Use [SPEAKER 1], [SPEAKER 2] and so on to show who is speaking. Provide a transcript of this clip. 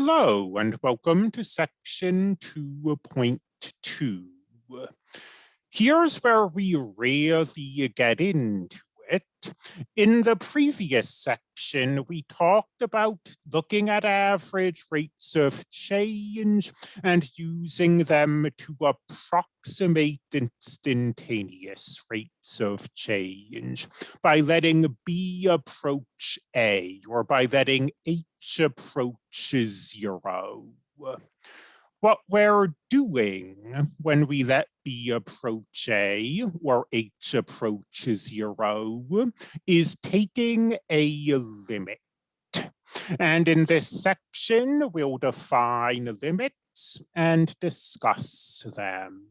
[SPEAKER 1] Hello and welcome to section 2.2. Here's where we really get into it. In the previous section, we talked about looking at average rates of change and using them to approximate instantaneous rates of change by letting B approach A or by letting H approach zero what we're doing when we let B approach A or H approach zero is taking a limit. And in this section, we'll define limits and discuss them.